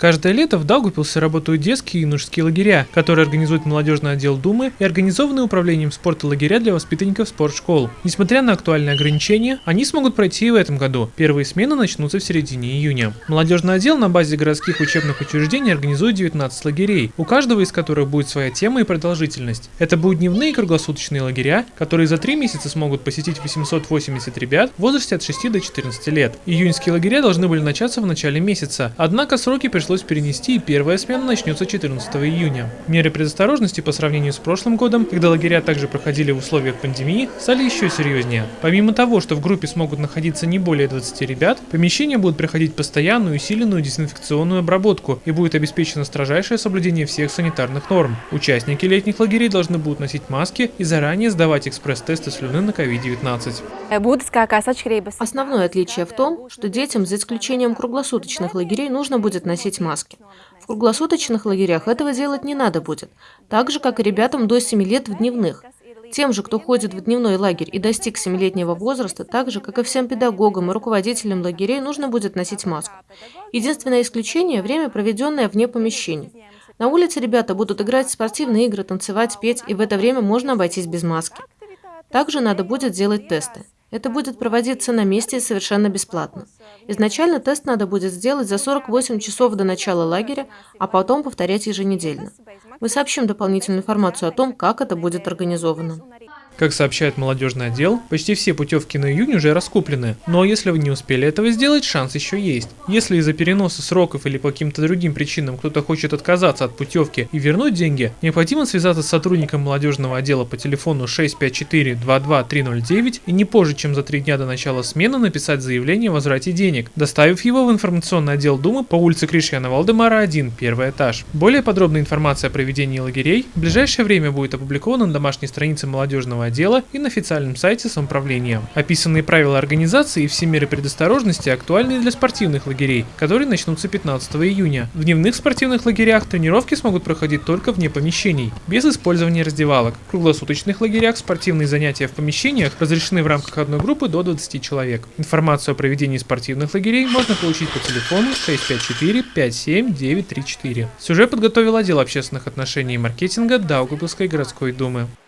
Каждое лето в Даугавпилсе работают детские и юношеские лагеря, которые организует молодежный отдел Думы и организованные управлением спорта лагеря для воспитанников спортшкол. Несмотря на актуальные ограничения, они смогут пройти и в этом году. Первые смены начнутся в середине июня. Молодежный отдел на базе городских учебных учреждений организует 19 лагерей, у каждого из которых будет своя тема и продолжительность. Это будут дневные и круглосуточные лагеря, которые за три месяца смогут посетить 880 ребят в возрасте от 6 до 14 лет. Июньские лагеря должны были начаться в начале месяца, однако сроки пришлось пришлось перенести, и первая смена начнется 14 июня. Меры предосторожности по сравнению с прошлым годом, когда лагеря также проходили в условиях пандемии, стали еще серьезнее. Помимо того, что в группе смогут находиться не более 20 ребят, помещения будут проходить постоянную усиленную дезинфекционную обработку и будет обеспечено строжайшее соблюдение всех санитарных норм. Участники летних лагерей должны будут носить маски и заранее сдавать экспресс-тесты слюны на COVID-19. Основное отличие в том, что детям, за исключением круглосуточных лагерей, нужно будет носить маски. В круглосуточных лагерях этого делать не надо будет, так же, как и ребятам до 7 лет в дневных. Тем же, кто ходит в дневной лагерь и достиг 7-летнего возраста, так же, как и всем педагогам и руководителям лагерей, нужно будет носить маску. Единственное исключение – время, проведенное вне помещений. На улице ребята будут играть в спортивные игры, танцевать, петь, и в это время можно обойтись без маски. Также надо будет делать тесты. Это будет проводиться на месте и совершенно бесплатно. Изначально тест надо будет сделать за 48 часов до начала лагеря, а потом повторять еженедельно. Мы сообщим дополнительную информацию о том, как это будет организовано. Как сообщает молодежный отдел, почти все путевки на июнь уже раскуплены, но если вы не успели этого сделать, шанс еще есть. Если из-за переноса сроков или по каким-то другим причинам кто-то хочет отказаться от путевки и вернуть деньги, необходимо связаться с сотрудником молодежного отдела по телефону 654-22309 и не позже, чем за три дня до начала смены написать заявление о возврате денег, доставив его в информационный отдел Думы по улице Кришьяна Валдемара 1, первый этаж. Более подробная информация о проведении лагерей в ближайшее время будет опубликована на домашней странице молодежного отдела и на официальном сайте самоуправления. Описанные правила организации и все меры предосторожности актуальны для спортивных лагерей, которые начнутся 15 июня. В дневных спортивных лагерях тренировки смогут проходить только вне помещений, без использования раздевалок. В круглосуточных лагерях спортивные занятия в помещениях разрешены в рамках одной группы до 20 человек. Информацию о проведении спортивных лагерей можно получить по телефону 654 57 934. Сюжет подготовил отдел общественных отношений и маркетинга Даугавпилской городской думы.